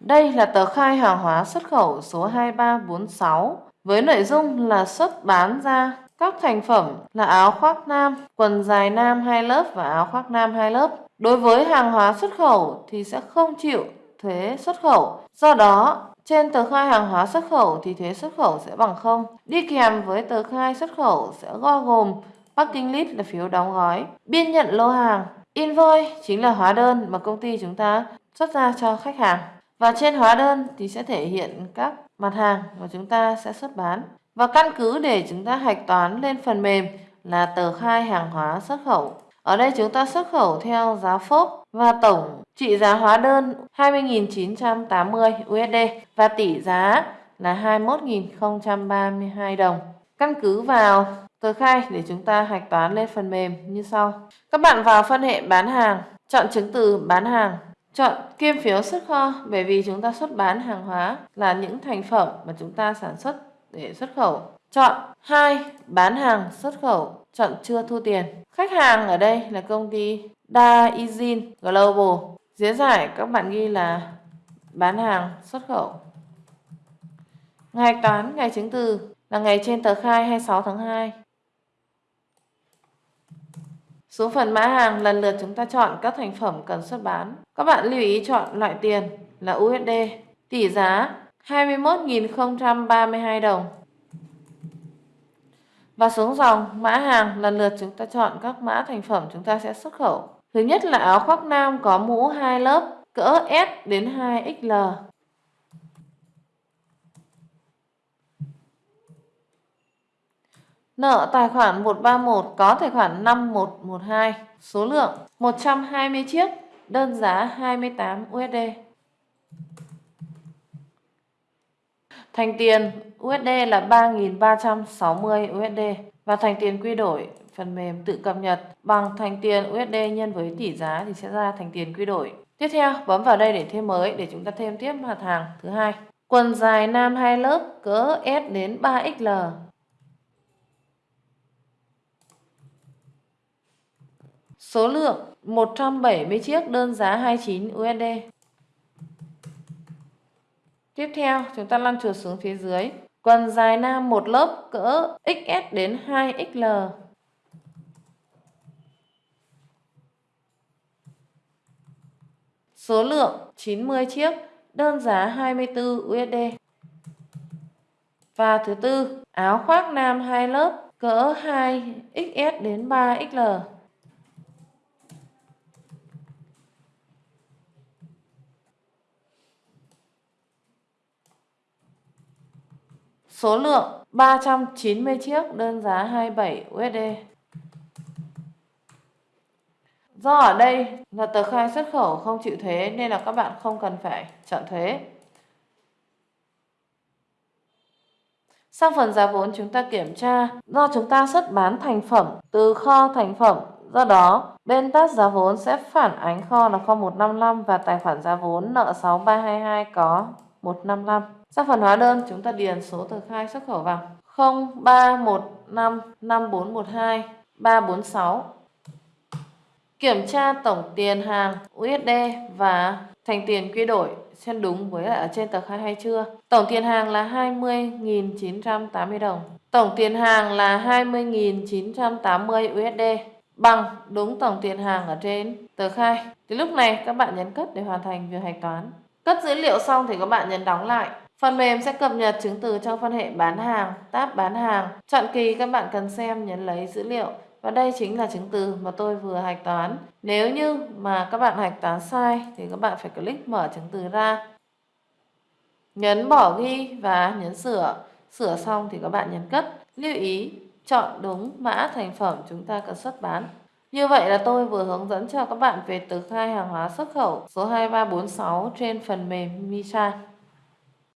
Đây là tờ khai hàng hóa xuất khẩu số 2346 với nội dung là xuất bán ra các thành phẩm là áo khoác nam, quần dài nam hai lớp và áo khoác nam hai lớp. Đối với hàng hóa xuất khẩu thì sẽ không chịu thuế xuất khẩu. Do đó, trên tờ khai hàng hóa xuất khẩu thì thuế xuất khẩu sẽ bằng không. Đi kèm với tờ khai xuất khẩu sẽ bao gồm packing list là phiếu đóng gói, biên nhận lô hàng, invoice chính là hóa đơn mà công ty chúng ta xuất ra cho khách hàng. Và trên hóa đơn thì sẽ thể hiện các mặt hàng mà chúng ta sẽ xuất bán. Và căn cứ để chúng ta hạch toán lên phần mềm là tờ khai hàng hóa xuất khẩu. Ở đây chúng ta xuất khẩu theo giá phốp và tổng trị giá hóa đơn 20.980 USD và tỷ giá là 21.032 đồng. Căn cứ vào tờ khai để chúng ta hạch toán lên phần mềm như sau. Các bạn vào phân hệ bán hàng, chọn chứng từ bán hàng, chọn kiêm phiếu xuất kho bởi vì chúng ta xuất bán hàng hóa là những thành phẩm mà chúng ta sản xuất để xuất khẩu. Chọn 2. Bán hàng xuất khẩu, chọn chưa thu tiền. Khách hàng ở đây là công ty Daizin Global. diễn giải các bạn ghi là bán hàng xuất khẩu. Ngày toán, ngày chứng từ là ngày trên tờ khai 26 tháng 2 xuống phần mã hàng, lần lượt chúng ta chọn các thành phẩm cần xuất bán. Các bạn lưu ý chọn loại tiền là USD. Tỷ giá 21.032 đồng. Và xuống dòng, mã hàng, lần lượt chúng ta chọn các mã thành phẩm chúng ta sẽ xuất khẩu. Thứ nhất là áo khoác nam có mũ hai lớp, cỡ S đến 2XL. Nợ tài khoản 131 có tài khoản 5112, số lượng 120 chiếc, đơn giá 28 USD. Thành tiền USD là 3.360 USD và thành tiền quy đổi phần mềm tự cập nhật bằng thành tiền USD nhân với tỷ giá thì sẽ ra thành tiền quy đổi. Tiếp theo bấm vào đây để thêm mới để chúng ta thêm tiếp mặt hàng thứ hai. Quần dài nam 2 lớp cỡ S đến 3XL Số lượng 170 chiếc đơn giá 29 USD. Tiếp theo, chúng ta lăn chuột xuống phía dưới. Quần dài nam một lớp cỡ XS đến 2XL. Số lượng 90 chiếc, đơn giá 24 USD. Và thứ tư, áo khoác nam hai lớp cỡ 2XS đến 3XL. Số lượng 390 chiếc đơn giá 27 USD. Do ở đây là tờ khai xuất khẩu không chịu thuế nên là các bạn không cần phải chọn thuế. Sang phần giá vốn chúng ta kiểm tra do chúng ta xuất bán thành phẩm từ kho thành phẩm Do đó, bên tát giá vốn sẽ phản ánh kho là kho 155 và tài khoản giá vốn nợ 6322 có 155 sau phần hóa đơn, chúng ta điền số tờ khai xuất khẩu vào 0315 5412 346. Kiểm tra tổng tiền hàng USD và thành tiền quy đổi xem đúng với lại ở trên tờ khai hay chưa. Tổng tiền hàng là 20.980 đồng. Tổng tiền hàng là 20.980 USD bằng đúng tổng tiền hàng ở trên tờ khai. Thì lúc này các bạn nhấn cất để hoàn thành việc hạch toán. Cất dữ liệu xong thì các bạn nhấn đóng lại. Phần mềm sẽ cập nhật chứng từ trong phân hệ bán hàng, tab bán hàng. Chọn kỳ các bạn cần xem nhấn lấy dữ liệu. Và đây chính là chứng từ mà tôi vừa hạch toán. Nếu như mà các bạn hạch toán sai thì các bạn phải click mở chứng từ ra. Nhấn bỏ ghi và nhấn sửa. Sửa xong thì các bạn nhấn cất. Lưu ý chọn đúng mã thành phẩm chúng ta cần xuất bán. Như vậy là tôi vừa hướng dẫn cho các bạn về tờ khai hàng hóa xuất khẩu số 2346 trên phần mềm Misa.